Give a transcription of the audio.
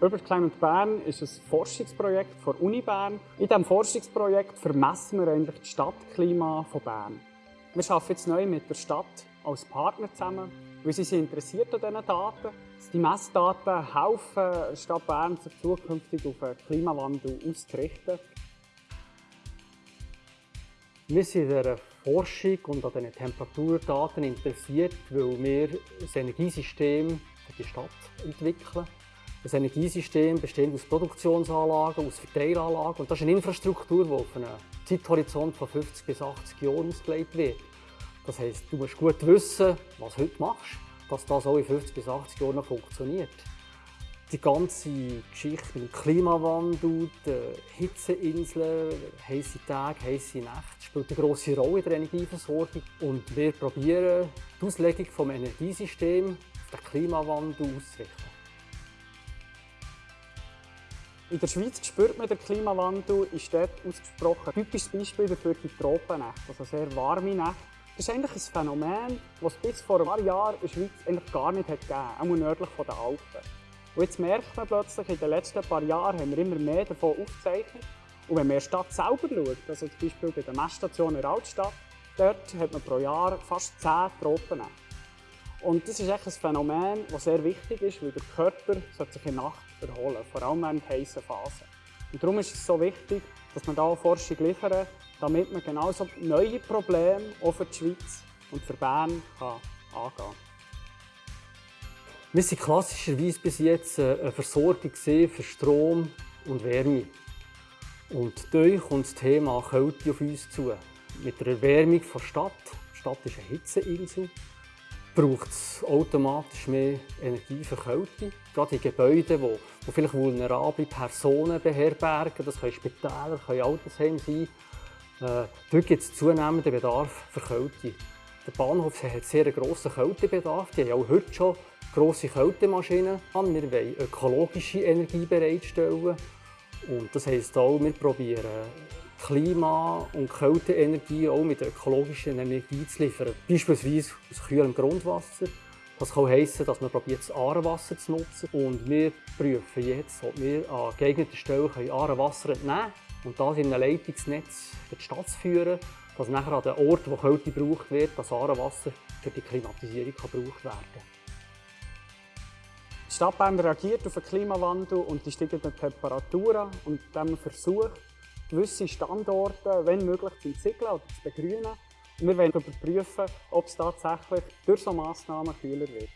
Urban Bern ist ein Forschungsprojekt der Uni Bern. In diesem Forschungsprojekt vermessen wir eigentlich das Stadtklima von Bern. Wir arbeiten jetzt neu mit der Stadt als Partner zusammen, weil sie sind interessiert an diesen Daten. Die Messdaten helfen Stadt Bern, sich zukünftig auf den Klimawandel auszurichten. Wir sind an der Forschung und an diesen Temperaturdaten interessiert, weil wir ein Energiesystem für die Stadt entwickeln. Das Energiesystem besteht aus Produktionsanlagen, aus Verteilanlagen und das ist eine Infrastruktur, die auf einen Zeithorizont von 50 bis 80 Jahren ausgelegt wird. Das heisst, du musst gut wissen, was du heute machst, dass das auch in 50 bis 80 Jahren noch funktioniert. Die ganze Geschichte mit dem Klimawandel, den Hitzeinseln, heiße Tage, heiße Nächte spielt eine grosse Rolle in der Energieversorgung. Und wir probieren, die Auslegung des Energiesystems auf den Klimawandel auszurichten. In der Schweiz spürt man den Klimawandel in Städten ausgesprochen. Typisches Beispiel dafür die Tropennächte, also sehr warme Nächte. Das ist eigentlich ein Phänomen, das es bis vor ein paar Jahren in der Schweiz eigentlich gar nicht hat gegeben hat, auch nördlich der Alpen. Und jetzt merkt man plötzlich, in den letzten paar Jahren haben wir immer mehr davon aufgezeichnet. Und wenn man in der Stadt selber schaut, also zum Beispiel bei der Messstation in der Altstadt, dort hat man pro Jahr fast 10 Tropennächte. Und das ist ein Phänomen, das sehr wichtig ist, weil der Körper sich in der Nacht erholen vor allem während heißen Phasen. Und darum ist es so wichtig, dass man da Forschung liefern, damit man genauso neue Probleme auch für die Schweiz und für Bern kann angehen kann. Wir waren klassischerweise bis jetzt eine Versorgung für Strom und Wärme. Und durch kommt das Thema Kälte auf uns zu. Mit der Erwärmung der Stadt, die Stadt ist eine Hitzeinsel, braucht es automatisch mehr Energie. Gerade in Gebäuden, die, die vielleicht vulnerable Personen beherbergen, das können Spitäler, können Altersheime sein, äh, dort gibt es zunehmenden Bedarf für Kälte. Der Bahnhof hat sehr einen grossen Kältebedarf. Die haben auch heute schon grosse Kältemaschinen. Wir wollen ökologische Energie bereitstellen. Und das heisst auch, wir probieren Klima- und Kälteenergie auch mit ökologischer Energie zu liefern. Beispielsweise aus kühlem Grundwasser. Das kann heissen, dass man probiert, das Aarewasser zu nutzen. Und wir prüfen jetzt, ob wir an geeigneten Stellen Aarewasser entnehmen können und das in ein Leitungsnetz für die Stadt führen, dass nachher an den Orten, wo Kälte gebraucht wird, das Aarewasser für die Klimatisierung gebraucht werden kann. Die Stadt Bern reagiert auf den Klimawandel und die steigenden Temperaturen und dann versucht, gewisse Standorte, wenn möglich, zu entziegeln oder zu begrünen. Wir wollen überprüfen, ob es tatsächlich durch solche Massnahmen kühler wird.